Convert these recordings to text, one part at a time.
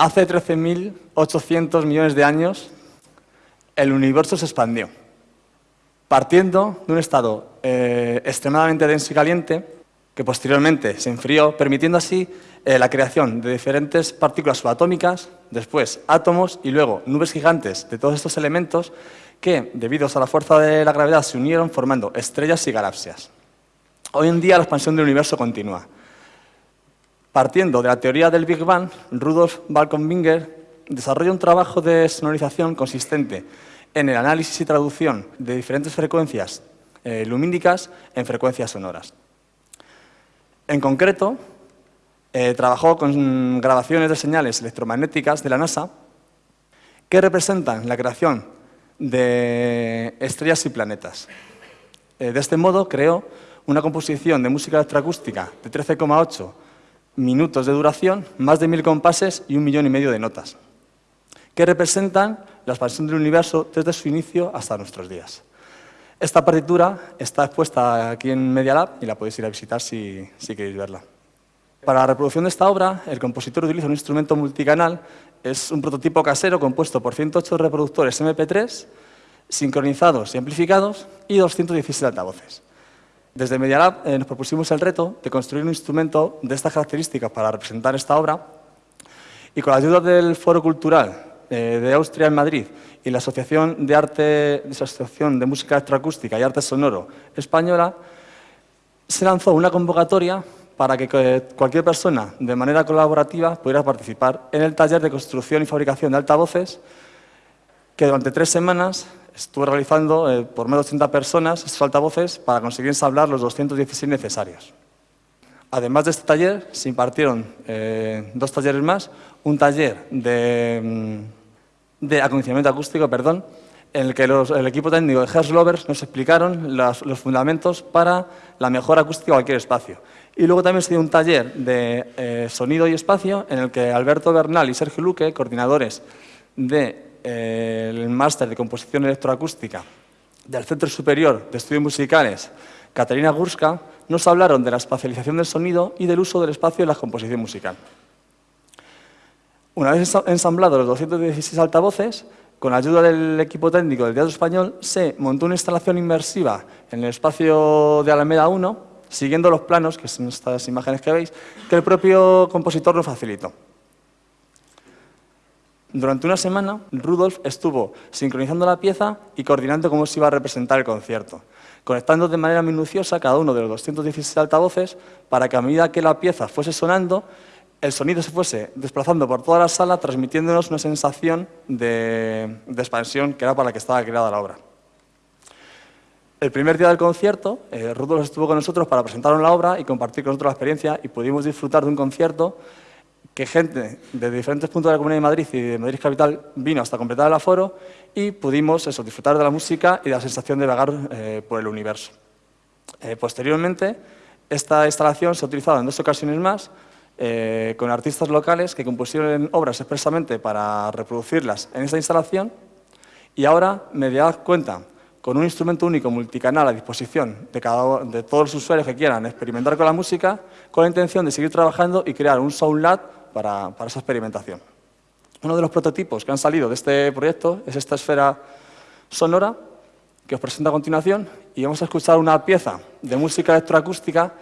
Hace 13.800 millones de años, el universo se expandió, partiendo de un estado eh, extremadamente denso y caliente, que posteriormente se enfrió, permitiendo así eh, la creación de diferentes partículas subatómicas, después átomos y luego nubes gigantes de todos estos elementos que, debido a la fuerza de la gravedad, se unieron formando estrellas y galaxias. Hoy en día la expansión del universo continúa. Partiendo de la teoría del Big Bang, Rudolf Balkenbinger desarrolla un trabajo de sonorización consistente en el análisis y traducción de diferentes frecuencias eh, lumínicas en frecuencias sonoras. En concreto, eh, trabajó con grabaciones de señales electromagnéticas de la NASA que representan la creación de estrellas y planetas. Eh, de este modo creó una composición de música electroacústica de 13,8 minutos de duración, más de mil compases y un millón y medio de notas, que representan la expansión del universo desde su inicio hasta nuestros días. Esta partitura está expuesta aquí en Media Lab y la podéis ir a visitar si, si queréis verla. Para la reproducción de esta obra, el compositor utiliza un instrumento multicanal, es un prototipo casero compuesto por 108 reproductores MP3, sincronizados y amplificados, y 216 altavoces. Desde Media Lab eh, nos propusimos el reto de construir un instrumento de estas características para representar esta obra. Y con la ayuda del Foro Cultural eh, de Austria en Madrid y la Asociación de, Arte, Asociación de Música Electroacústica y Arte Sonoro Española, se lanzó una convocatoria para que cualquier persona, de manera colaborativa, pudiera participar en el taller de construcción y fabricación de altavoces, que durante tres semanas estuve realizando eh, por menos de 80 personas estos altavoces para conseguir ensamblar los 216 necesarios. Además de este taller, se impartieron eh, dos talleres más, un taller de, mm, de acondicionamiento acústico, perdón, en el que el equipo técnico de Hertz Lovers nos explicaron los, fundamentos para la mejor acústica de cualquier espacio. Y luego también se dio un taller de eh, sonido y espacio en el que Alberto Bernal y Sergio Luque, coordinadores de el máster de composición electroacústica del Centro Superior de Estudios Musicales, Caterina Gurska, nos hablaron de la espacialización del sonido y del uso del espacio en la composición musical. Una vez ensamblados los 216 altavoces, con ayuda del equipo técnico del Teatro Español, se montó una instalación inmersiva en el espacio de Alameda 1, siguiendo los planos, que son estas imágenes que veis, que el propio compositor nos facilitó. Durante una semana, Rudolf estuvo sincronizando la pieza y coordinando cómo se iba a representar el concierto, conectando de manera minuciosa cada uno de los 216 altavoces para que a medida que la pieza fuese sonando, el sonido se fuese desplazando por toda la sala, transmitiéndonos una sensación de, expansión que era para la que estaba creada la obra. El primer día del concierto, eh, Rudolf estuvo con nosotros para presentarnos la obra y compartir con nosotros la experiencia y pudimos disfrutar de un concierto que gente de diferentes puntos de la Comunidad de Madrid y de Madrid Capital vino hasta completar el aforo y pudimos eso, disfrutar de la música y de la sensación de vagar eh, por el universo. Eh, posteriormente, esta instalación se ha utilizado en dos ocasiones más eh, con artistas locales que compusieron obras expresamente para reproducirlas en esta instalación y ahora me da cuenta con un instrumento único multicanal a disposición de, cada, de todos los usuarios que quieran experimentar con la música, con la intención de seguir trabajando y crear un Sound Lab para, esa experimentación. Uno de los prototipos que han salido de este proyecto es esta esfera sonora que os presento a continuación y vamos a escuchar una pieza de música electroacústica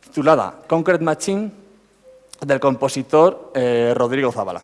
titulada Concrete Machine del compositor eh, Rodrigo Zavala.